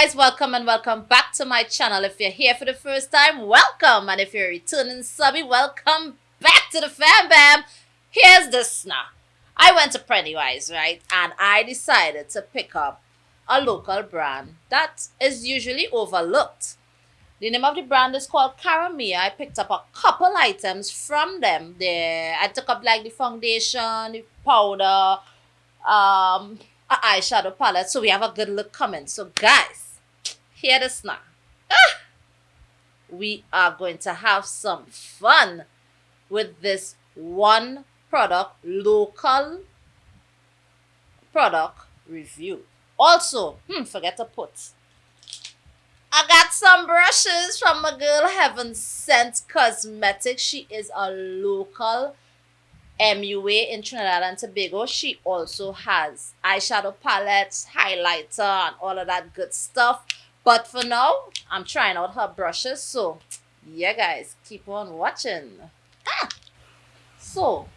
guys welcome and welcome back to my channel if you're here for the first time welcome and if you're returning subby welcome back to the fam bam here's the now i went to pennywise right and i decided to pick up a local brand that is usually overlooked the name of the brand is called Caramia. I picked up a couple items from them there. I took up like the foundation, the powder, um, eyeshadow palette. So we have a good look coming. So guys, hear this now. Ah! We are going to have some fun with this one product, local product review. Also, hmm, forget to put I got some brushes from my girl Heaven Sent Cosmetics. She is a local MUA in Trinidad and Tobago. She also has eyeshadow palettes, highlighter, and all of that good stuff. But for now, I'm trying out her brushes. So, yeah, guys, keep on watching. Ah! So,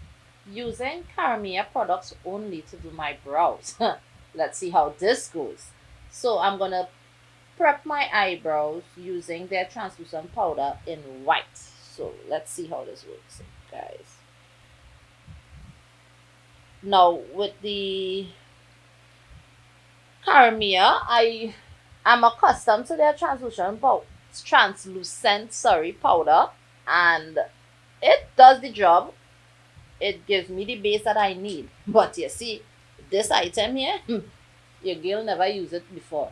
using Caramia products only to do my brows. Let's see how this goes. So, I'm going to prep my eyebrows using their translucent powder in white. So let's see how this works, guys. Now with the Caramia, I am accustomed to their translucent powder, translucent sorry powder, and it does the job. It gives me the base that I need. But you see, this item here, your girl never used it before.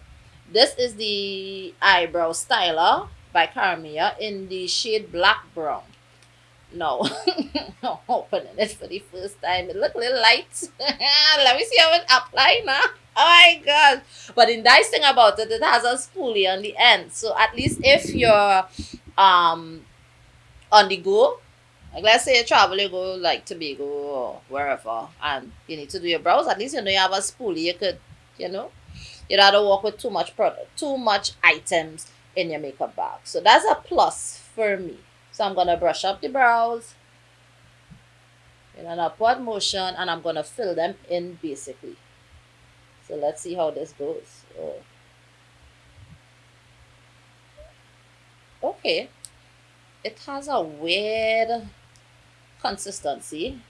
This is the eyebrow styler by Caramia in the shade black brown. No, opening it for the first time. It look a little light. Let me see how it apply now. Oh my god. But the nice thing about it, it has a spoolie on the end. So at least if you're um on the go, like let's say you travel, you go like Tobago or wherever and you need to do your brows, at least you know you have a spoolie you could, you know, you don't have to walk with too much product, too much items in your makeup bag. So that's a plus for me. So I'm gonna brush up the brows in an upward motion and I'm gonna fill them in basically. So let's see how this goes. Oh. Okay. It has a weird consistency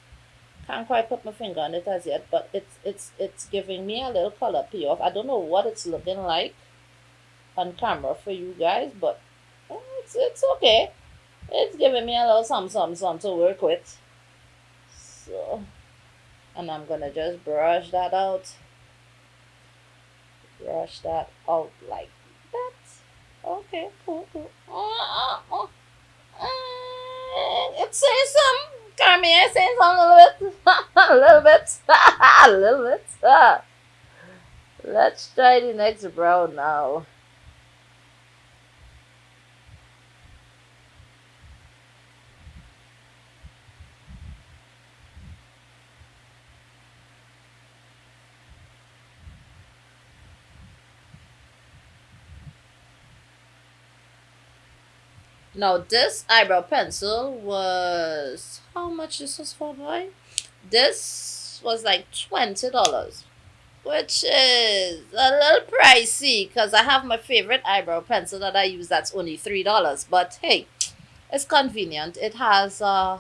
can't quite put my finger on it as yet, but it's it's it's giving me a little color payoff. I don't know what it's looking like on camera for you guys, but oh, it's it's okay. It's giving me a little some some some to work with. So, and I'm gonna just brush that out. Brush that out like that. Okay, cool, cool. Oh, oh. Uh, it says some Carmen, I say something a little bit. a little bit. a little bit. Let's try the next brow now. Now this eyebrow pencil was how much this was for boy? This was like twenty dollars. Which is a little pricey because I have my favorite eyebrow pencil that I use that's only three dollars. But hey, it's convenient. It has a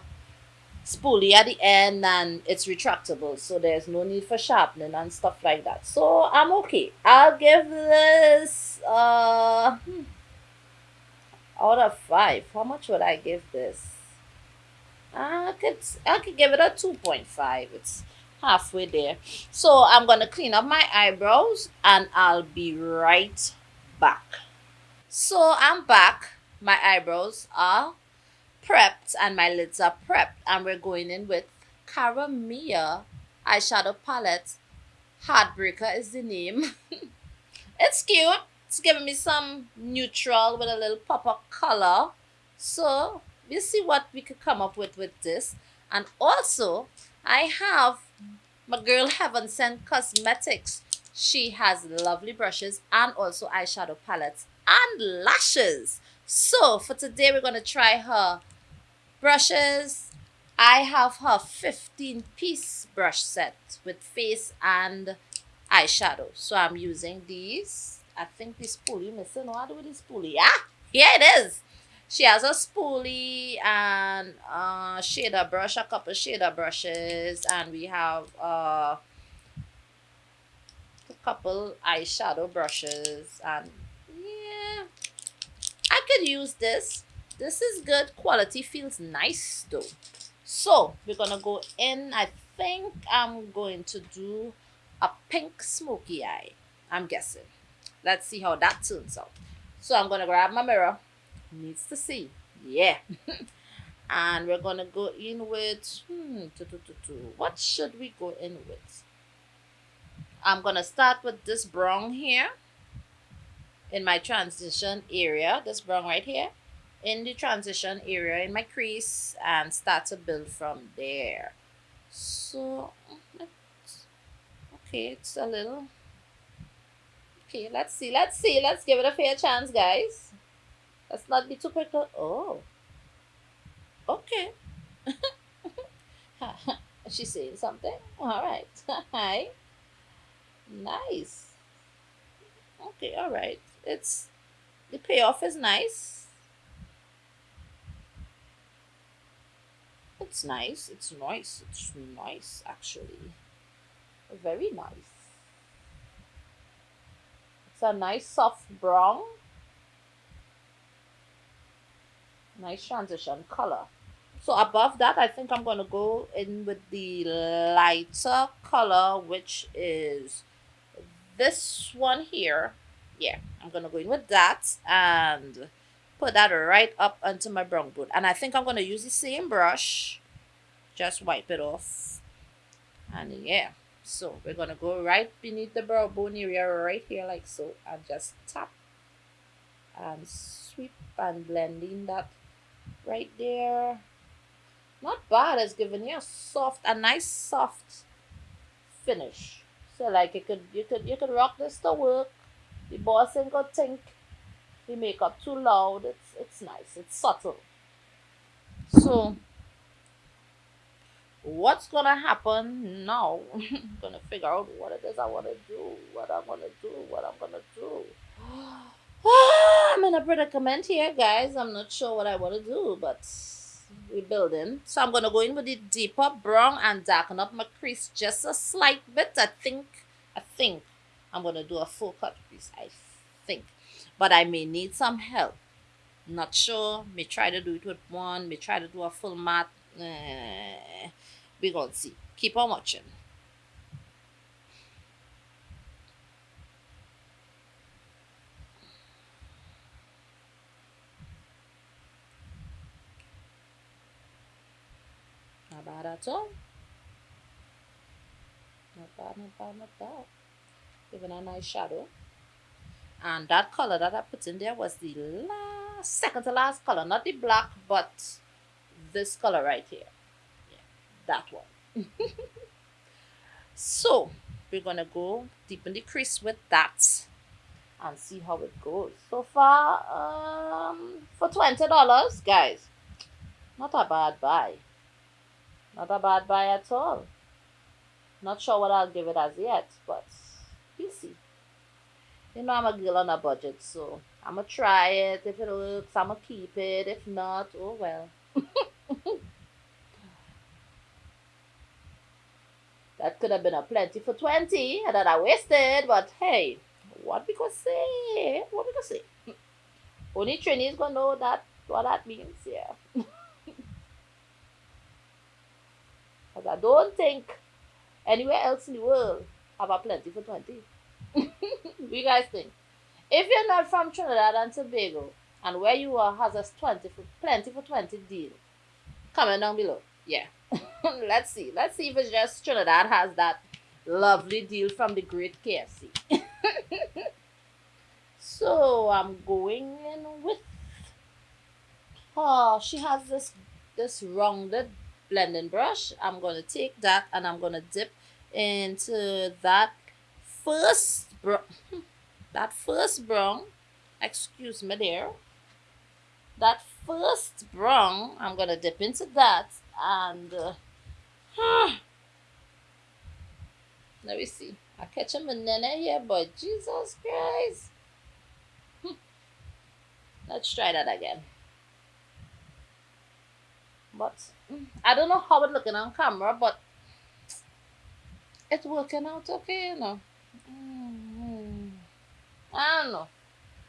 spoolie at the end and it's retractable so there's no need for sharpening and stuff like that. So I'm okay. I'll give this uh hmm, out of five, how much would I give this? I could I could give it a 2.5. It's halfway there. So I'm gonna clean up my eyebrows and I'll be right back. So I'm back. My eyebrows are prepped and my lids are prepped and we're going in with Caramia eyeshadow palette. Heartbreaker is the name. it's cute. It's giving me some neutral with a little pop of color. So we'll see what we could come up with with this. And also, I have my girl Heaven Sent Cosmetics. She has lovely brushes and also eyeshadow palettes and lashes. So for today, we're going to try her brushes. I have her 15 piece brush set with face and eyeshadow. So I'm using these I think this spoolie missing. What with this spoolie? Ah, here it is. She has a spoolie and uh shader brush, a couple shader brushes, and we have uh a couple eyeshadow brushes and yeah I could use this. This is good. Quality feels nice though. So we're gonna go in. I think I'm going to do a pink smoky eye. I'm guessing. Let's see how that turns out. So I'm gonna grab my mirror needs to see. Yeah. and we're gonna go in with hmm, what should we go in with? I'm gonna start with this brown here in my transition area, this brown right here, in the transition area in my crease and start to build from there. So, okay, it's a little, okay, let's see, let's see, let's give it a fair chance, guys. Let's not be too quick. Oh. Okay. She's saying something. All right. Hi. Nice. Okay, all right. It's the payoff is nice. It's nice. It's nice. It's nice actually. Very nice. It's a nice soft brown. Nice transition color. So above that I think I'm gonna go in with the lighter color which is this one here. Yeah I'm gonna go in with that and put that right up onto my brown boot. and I think I'm gonna use the same brush. Just wipe it off. And yeah so we're gonna go right beneath the brow bone area right here like so and just tap and sweep and blend in that right there. Not bad. It's giving you a soft, a nice soft finish. So like you could you could you could rock this to work. The boss ain't gonna think the makeup too loud. It's it's nice. It's subtle. So what's gonna happen now? I'm gonna figure out what it is I wanna do, what I'm gonna do, what I'm gonna do. I'm in a predicament here, guys. I'm not sure what I want to do, but we're building. So I'm to go in with the deeper brown and darken up my crease just a slight bit. I think, I think I'm to do a full cut crease. I think. But I may need some help. Not sure. May try to do it with one. May try to do a full matte. Eh, we're going to see. Keep on watching. Not bad at all. Not bad, not bad, not bad. Giving a nice shadow. And that color that I put in there was the last, second to last color. Not the black, but this color right here. That one. so, we're to go deep in the crease with that and see how it goes. So far, um, for $20, guys, not a bad buy. Not a bad buy at all. Not sure what I'll give it as yet, but we'll see. You know I'm a girl on a budget, so I'm gonna try it. If it works, I'm gonna keep it. If not, oh well. that could have been a plenty for 20 that I wasted, but hey, what we could say? What we could say? Only Trinis gonna know that what that means, yeah. Because I don't think anywhere else in the world have a plenty for 20. you guys think? If you're not from Trinidad and Tobago and where you are has a 20 for plenty for 20 deal, comment down below. Yeah. Let's see. Let's see if it's just Trinidad has that lovely deal from the great KFC. so I'm going in with oh she has this this rounded blending brush I'm to take that and I'm to dip into that first brown that first brown excuse me there that first brown I'm to dip into that and uh, let me see I catch a banana here but Jesus Christ Let's try that again. But I don't know how it's looking on camera, but it's working out okay, you know. Mm, I don't know.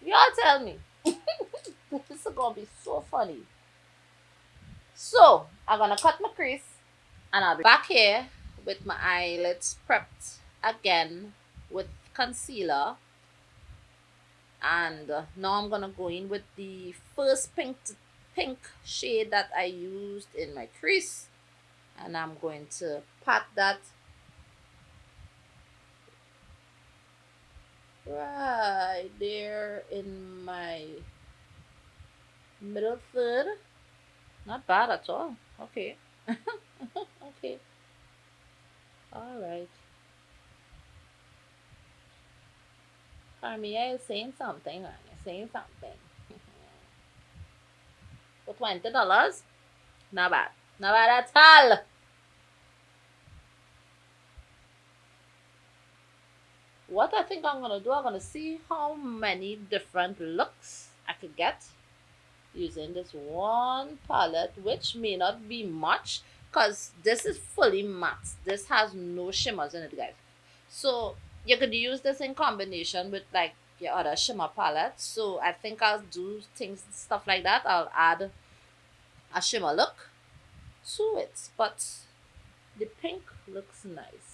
Y'all tell me. this is gonna be so funny. So I'm gonna cut my crease and I'll be back here with my eyelids prepped again with concealer. And uh, now I'm gonna go in with the first pink pink shade that I used in my crease. And I'm going to pat that right there in my middle third not bad at all. Okay. Okay. All right. Carmia is saying something. You're saying something. For twenty dollars? Not bad. Not bad at all. What I think I'm gonna do, I'm gonna see how many different looks I could get using this one palette, which may not be much because this is fully matte. This has no shimmers in it, guys. So you could use this in combination with like your other shimmer palettes. So I think I'll do things, stuff like that. I'll add a shimmer look to it, but the pink looks nice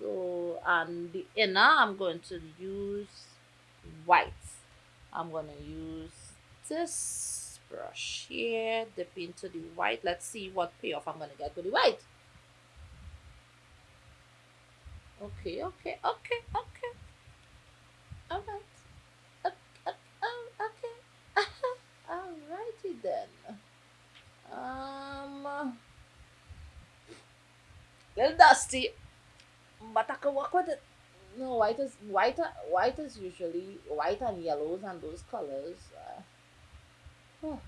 so and the inner I'm going to use white I'm going to use this brush here dip into the white let's see what payoff I'm going to get with the white okay okay okay okay all right okay, okay. alrighty then um little dusty but I can work with it. No, white is white. White is usually white and yellows and those colors. Oh,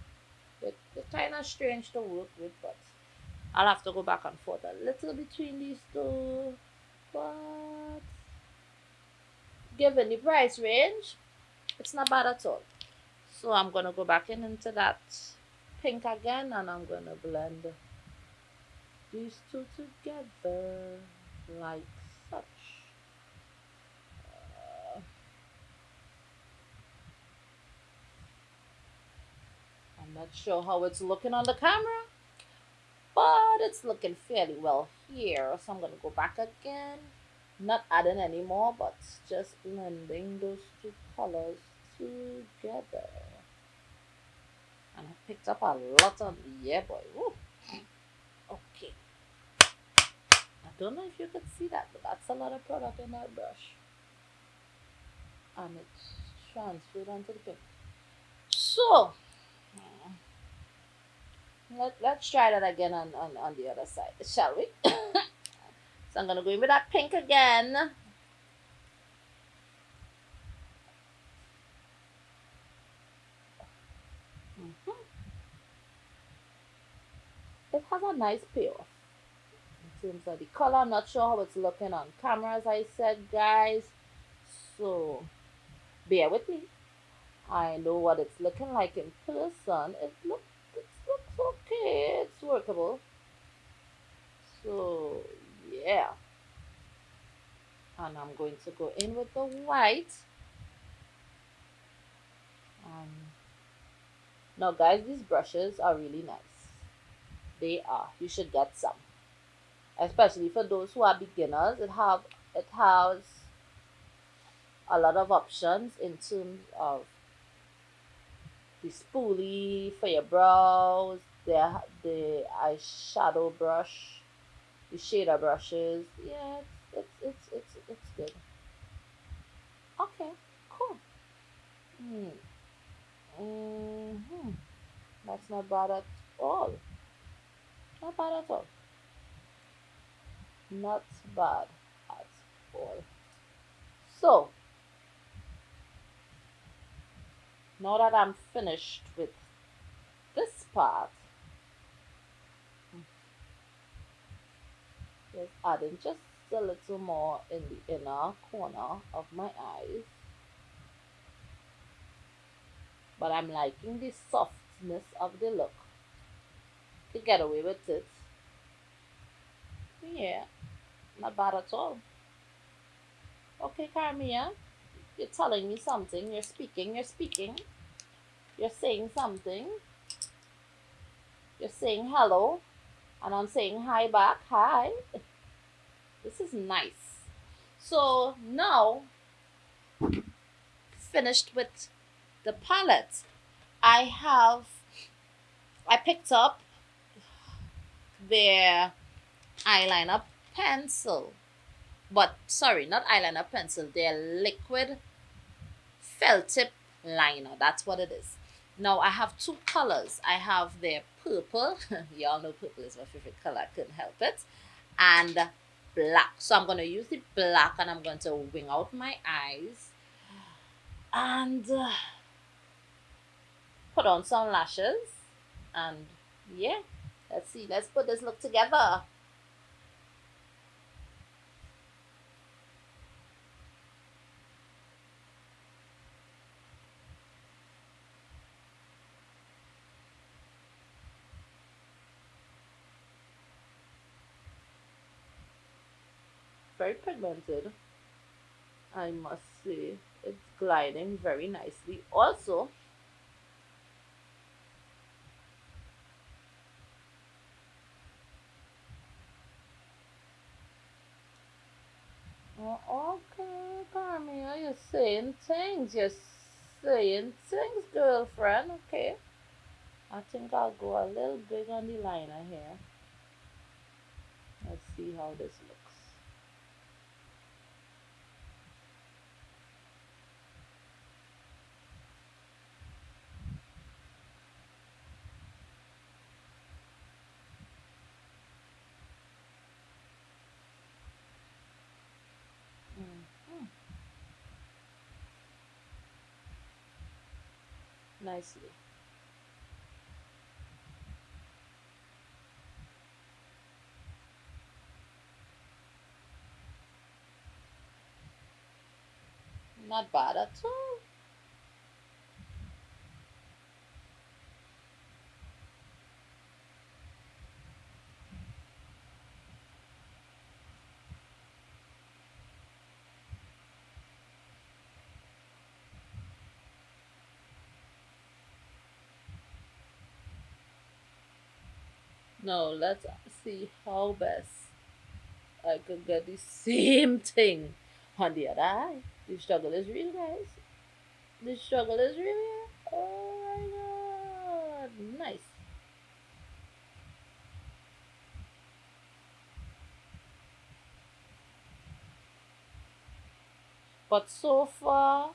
it, it's kind of strange to work with, but I'll have to go back and forth a little between these two. But given the price range, it's not bad at all. So I'm gonna go back in into that pink again, and I'm gonna blend these two together like such. Uh, I'm not sure how it's looking on the camera, but it's looking fairly well here. So I'm going to go back again. Not adding any more, but just blending those two colors together. And I picked up a lot of, yeah boy, Woo. Okay I don't know if you could see that, but that's a lot of product in that brush. And it's transferred onto the pink. So, let, let's try that again on, on, on the other side, shall we? so I'm going to go in with that pink again. Mm -hmm. It has a nice payoff in terms of the color. I'm not sure how it's looking on camera, as I said, guys. So, bear with me. I know what it's looking like in person. It looks. It's workable. So, yeah. And I'm going to go in with the white. Um, now, guys, these brushes are really nice. They are. You should get some especially for those who are beginners it have it has a lot of options in terms of the spoolie for your brows the the eyeshadow brush the shader brushes yeah it's it's it's it's, it's good. Okay cool. Hmm. Mm-hmm. that's not bad at all. Not bad at all. Not bad at all. So now that I'm finished with this part just adding just a little more in the inner corner of my eyes but I'm liking the softness of the look to get away with it. Yeah, not bad at all. Okay, Carmia, you're telling me something. You're speaking. You're speaking. You're saying something. You're saying hello. And I'm saying hi back. Hi. This is nice. So now, finished with the palette. I have, I picked up their eyeliner pencil. But sorry, not eyeliner pencil. Their liquid felt tip liner. That's what it is. Now I have two colors. I have their purple. Y'all know purple is my favorite color. I couldn't help it. And black. So I'm going to use the black and I'm going to wing out my eyes. And uh, put on some lashes. And yeah, let's see. Let's put this look together. Very pigmented I must say it's gliding very nicely also Oh, okay, Carmia, you're saying things. You're saying things, girlfriend. Okay. I think I'll go a little big on the liner here. Let's see how this looks. Nicely. Not bad at all. Now let's see how best I could get the same thing on the other eye. The struggle is real, guys. The struggle is real. Oh my god. Nice. But so far,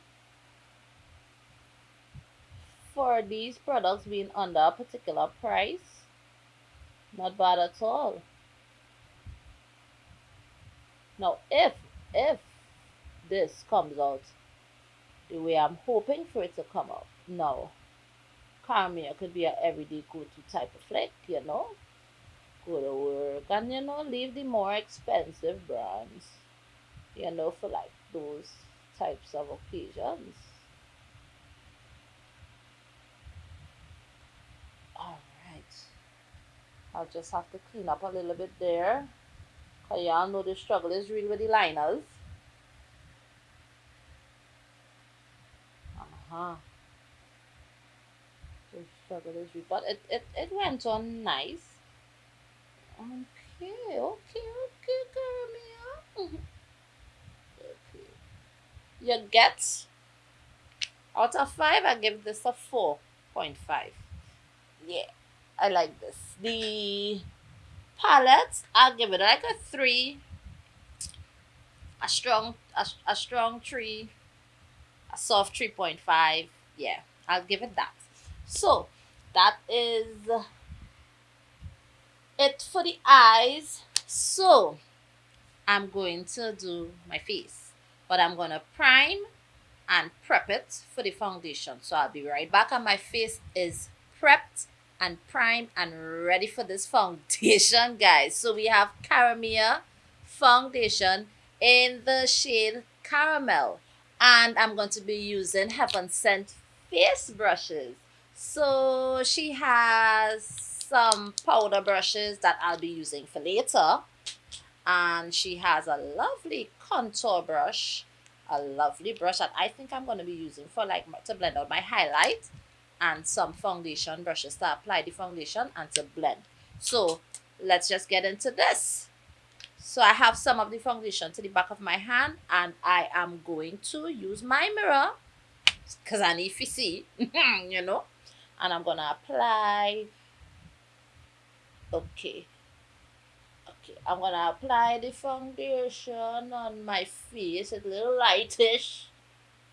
for these products being under a particular price, not bad at all. Now, if, if this comes out the way I'm hoping for it to come out, now, Carmia could be a everyday go-to type of flick, you know? Go to work and, you know, leave the more expensive brands, you know, for like those types of occasions. I'll just have to clean up a little bit there. Cause y'all know the struggle is real with the liners. Uh-huh. The struggle is real. But it, it, it went on nice. Okay, okay, okay, Carmia. okay. You get out of five, I give this a 4.5. Yeah. I like this. The palette, I'll give it like a three. A strong, a, a strong three. A soft 3.5. Yeah, I'll give it that. So, that is it for the eyes. So, I'm going to do my face. But I'm going to prime and prep it for the foundation. So, I'll be right back and my face is prepped and primed and ready for this foundation guys so we have Caramia foundation in the shade caramel and I'm going to be using Heaven Scent face brushes. So she has some powder brushes that I'll be using for later. And she has a lovely contour brush, a lovely brush that I think I'm going to be using for like to blend out my highlight and some foundation brushes to apply the foundation and to blend. So let's just get into this. So I have some of the foundation to the back of my hand and I am going to use my mirror because I need to see, you know, and I'm going to apply. Okay. Okay, I'm going to apply the foundation on my face. It's a little lightish,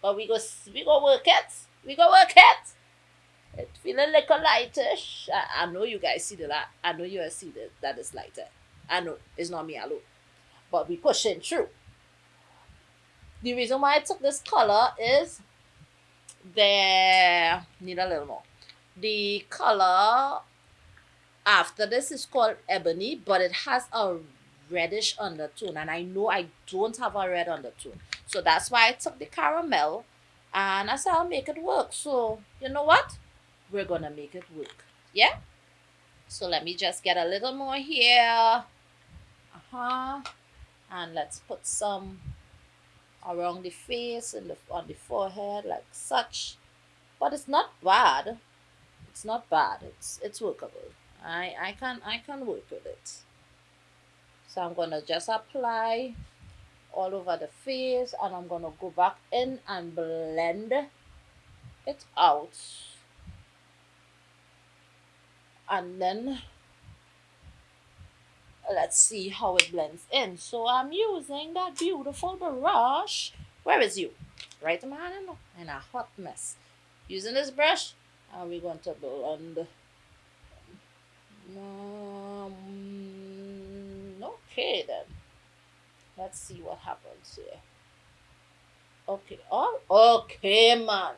but we go, we go work it. We go work it. It's feeling like a lightish. I, I know you guys see the light. I know you see that that is lighter. I know it's not me alone, but we pushing through. The reason why I took this color is there need a little more. The color after this is called ebony, but it has a reddish undertone, and I know I don't have a red undertone, so that's why I took the caramel, and I said I'll make it work. So you know what? We're gonna make it work. Yeah? So let me just get a little more here. Uh-huh. And let's put some around the face and the, on the forehead like such. But it's not bad. It's not bad. It's it's workable. I i can i can work with it. So i'm gonna just apply all over the face and i'm gonna go back in and blend it out and then let's see how it blends in. So i'm using that beautiful brush. Where is you? Right in a hot mess. Using this brush and we're going to blend? Um, okay then. Let's see what happens here. Okay oh okay man.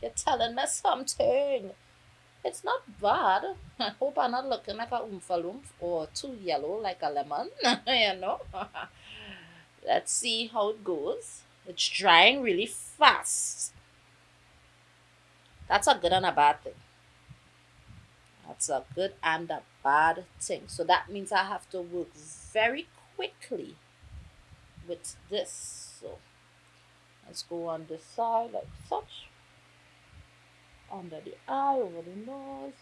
You're telling me something it's not bad. I hope I'm not looking like a loomp or too yellow like a lemon, you know. Let's see how it goes. It's drying really fast. That's a good and a bad thing. That's a good and a bad thing. So that means I have to work very quickly with this. So let's go on this side like such under the eye, over the nose.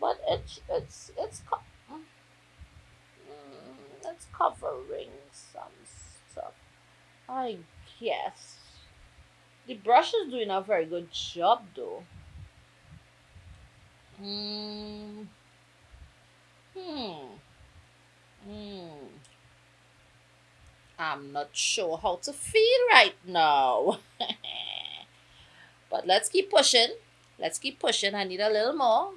But it's it's it's mm, it's covering some stuff. I guess the brush is doing a very good job though. Hmm. Hmm. Hmm. I'm not sure how to feel right now. but let's keep pushing. Let's keep pushing. I need a little more.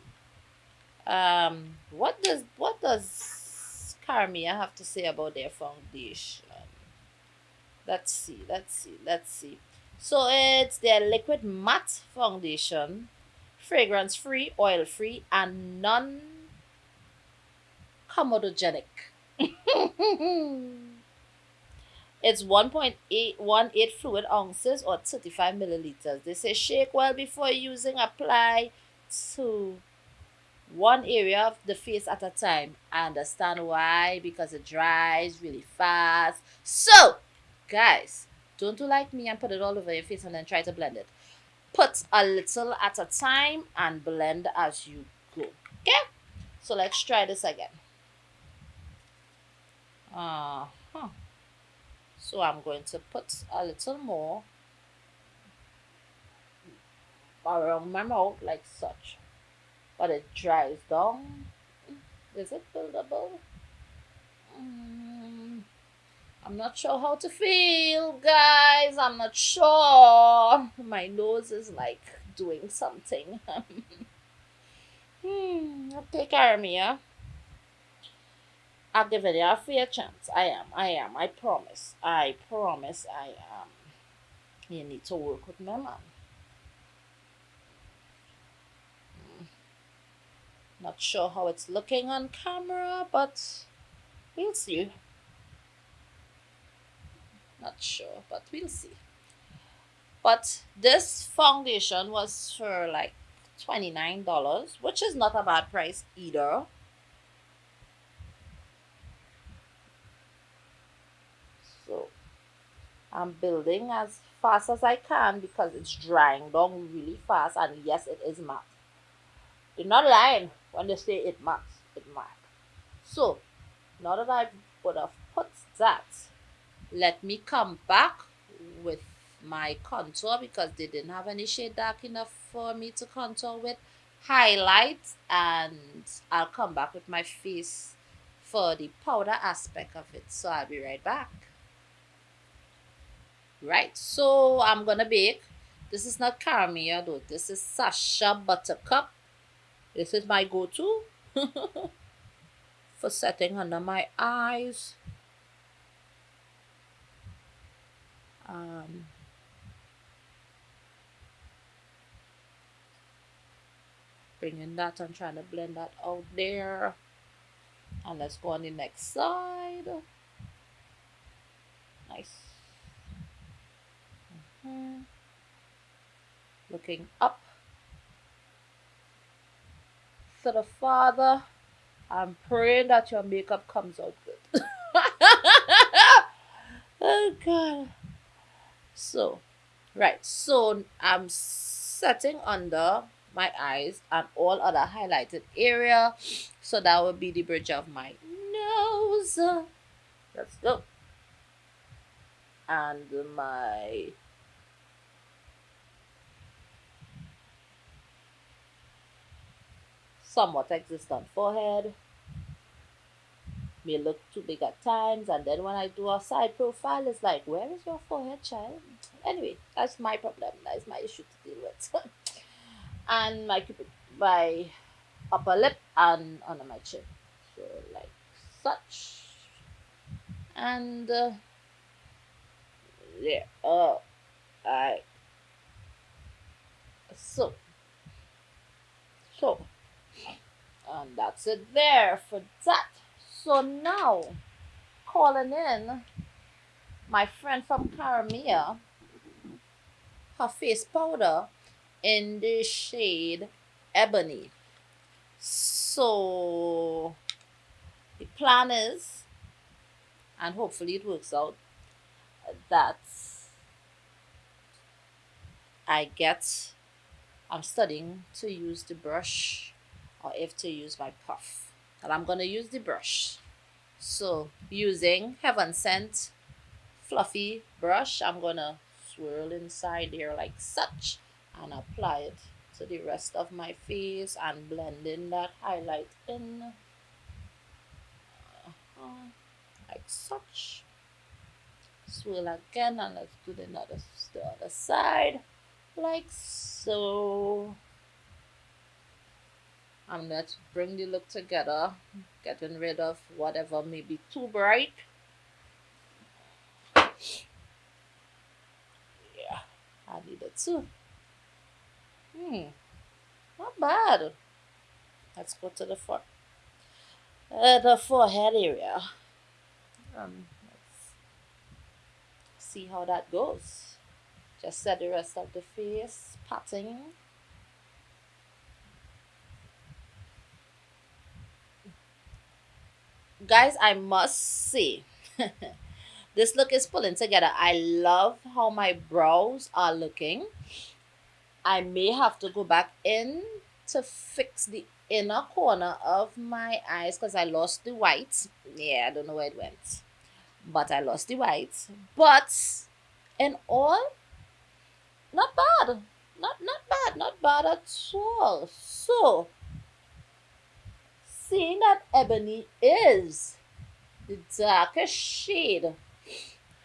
Um, what does what does Carmia have to say about their foundation? Let's see. Let's see. Let's see. So it's their liquid matte foundation, fragrance free, oil free, and non comedogenic. It's 1.818 fluid ounces or 35 milliliters. They say shake well before using. Apply to one area of the face at a time. I understand why because it dries really fast. So, guys, don't do like me and put it all over your face and then try to blend it. Put a little at a time and blend as you go. Okay? So let's try this again. Uh huh. So I'm going to put a little more around my mouth like such. But it dries down. Is it buildable? Mm, I'm not sure how to feel, guys. I'm not sure. My nose is like doing something. hmm, take care yeah? I'll give it a fair chance. I am. I am. I promise. I promise I am. You need to work with my man. Hmm. Not sure how it's looking on camera, but we'll see. Not sure, but we'll see. But this foundation was for like $29, which is not a bad price either. So I'm building as fast as I can because it's drying down really fast and yes it is matte. They're not lying when they say it matte, it matte. So now that I would have put that, let me come back with my contour because they didn't have any shade dark enough for me to contour with highlight and I'll come back with my face for the powder aspect of it so I'll be right back right so I'm gonna bake. This is not caramel though. This is Sacha Buttercup. This is my go-to for setting under my eyes. Um, bringing that and trying to blend that out there. And let's go on the next side. Nice looking up. To the father i'm praying that your makeup comes out good. Oh god. So right. So i'm setting under my eyes and all other highlighted area. So that would be the bridge of my nose. Let's go. And my somewhat existent forehead. May look too big at times and then when I do a side profile it's like where is your forehead child? Anyway that's my problem. That's my issue to deal with. And my cupid my upper lip and under my chin. So like such. And uh, yeah oh I so so and that's it there for that so now calling in my friend from Caramia her face powder in the shade Ebony. So the plan is, and hopefully it works out, that I get, I'm studying to use the brush or if to use my puff. And I'm going to use the brush. So using Heaven Scent fluffy brush, I'm going to swirl inside there like such and apply it to the rest of my face and blend in that highlight in uh, like such swirl again and let's do the other, the other side like so and let's bring the look together getting rid of whatever may be too bright yeah I need it too Hmm, not bad. Let's go to the fore, uh, the forehead area. Um, let's see how that goes. Just set the rest of the face, patting. Guys, I must say, this look is pulling together. I love how my brows are looking. I may have to go back in to fix the inner corner of my eyes because I lost the white. Yeah, I don't know where it went. But I lost the white. But in all, not bad. Not not bad. Not bad at all. So seeing that ebony is the darkest shade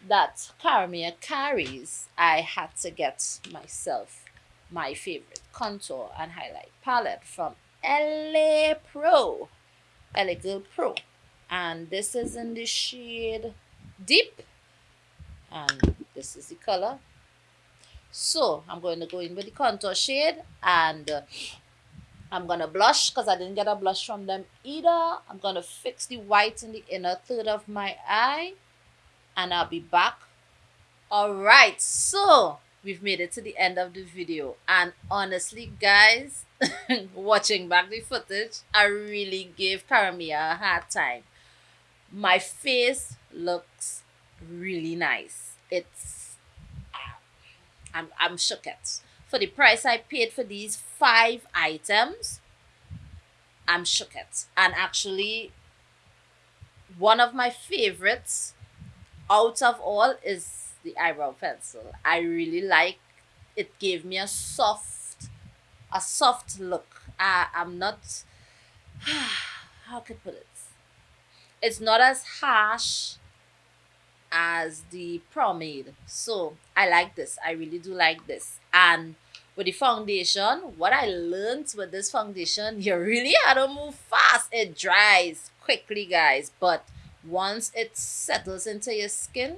that Caramia carries, I had to get myself my favorite contour and highlight palette from LA Pro, LA Girl Pro. And this is in the shade Deep. And this is the color. So I'm going to go in with the contour shade and uh, I'm to blush because I didn't get a blush from them either. I'm to fix the white in the inner third of my eye and I'll be back. All right, so we've made it to the end of the video. And honestly, guys, watching back the footage, I really gave Karamia a hard time. My face looks really nice. It's, ah, I'm, I'm shook at. For the price I paid for these five items, I'm shook at. And actually, one of my favorites out of all is the eyebrow pencil. I really like it gave me a soft a soft look. I, I'm not how could I put it? It's not as harsh as the pomade. So I like this. I really do like this. And with the foundation, what I learned with this foundation, you really have to move fast. It dries quickly, guys. But once it settles into your skin,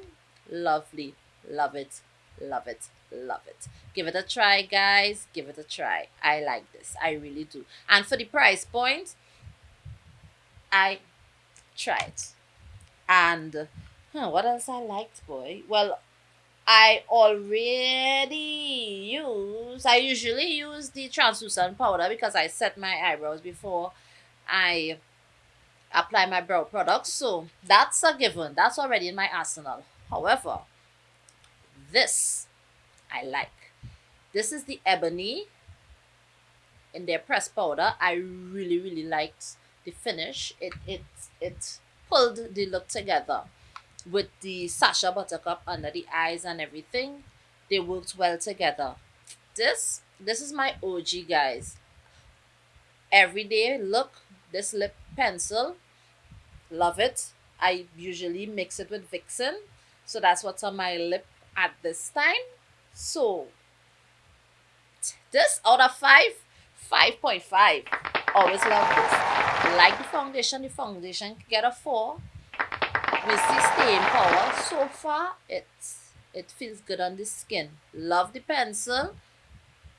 lovely. Love it. Love it. Love it. Give it a try, guys. Give it a try. I like this. I really do. And for the price point, I tried. And huh, what else I liked, boy? Well, I already use, I usually use the translucent powder because I set my eyebrows before I apply my brow products. So that's a given. That's already in my arsenal. However, this I like. This is the ebony in their pressed powder. I really, really liked the finish. It it it pulled the look together with the Sacha Buttercup under the eyes and everything, they worked well together. This, this is my OG, guys. Everyday look, this lip pencil, love it. I usually mix it with Vixen, so that's what's on my lip at this time. So, this out of 5, 5.5. Always love this. Like the foundation, the foundation get a 4 the staying power. So far it's it feels good on the skin. Love the pencil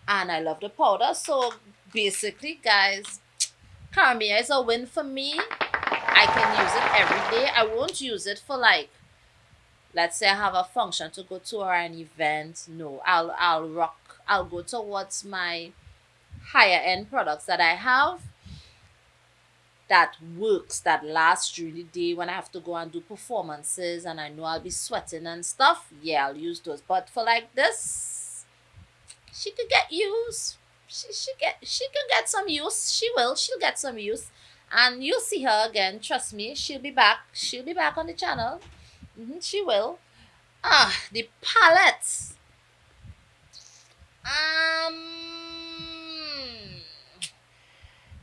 and I love the powder. So basically guys Karamia is a win for me. I can use it every day. I won't use it for like let's say I have a function to go to or an event. No I'll I'll rock I'll go towards my higher end products that I have that works that lasts during the day when I have to go and do performances and I know I'll be sweating and stuff, yeah, I'll use those. But for like this, she could get use. She she get she could get some use. She will. She'll get some use. And you'll see her again. Trust me, she'll be back. She'll be back on the channel. Mm-hmm, she will. Ah, the palette. Um,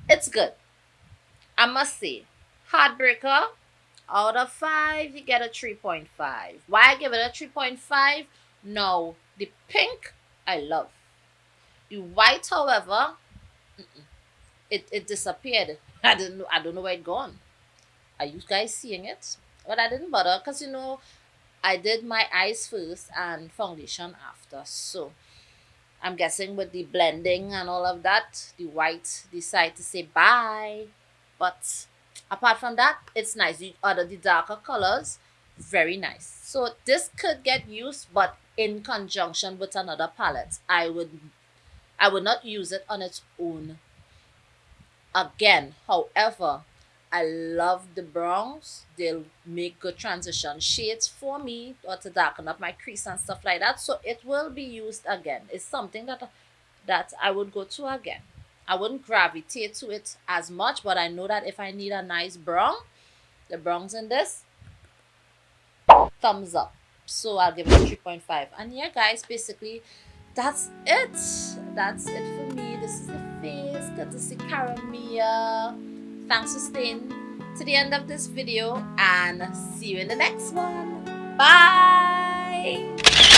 it's good I must say, Heartbreaker, out of 5, you get a 3.5. Why give it a 3.5? No, the pink, I love. The white, however, it, it disappeared. I didn't know, I don't know where it gone. Are you guys seeing it? But I didn't bother because, you know, I did my eyes first and foundation after. So, I'm guessing with the blending and all of that, the white decide to say bye. But apart from that, it's nice. The other the darker colors, very nice. So this could get used, but in conjunction with another palette. I would I would not use it on its own. Again, however, I love the browns. They'll make good transition shades for me or to darken up my crease and stuff like that. So it will be used again. It's something that that I would go to again. I wouldn't gravitate to it as much, but I know that if I need a nice brown, the browns in this, thumbs up. So I'll give it a 3.5. And yeah, guys, basically, that's it. That's it for me. This is the face. See Karamia. Thanks for staying to the end of this video and see you in the next one. Bye!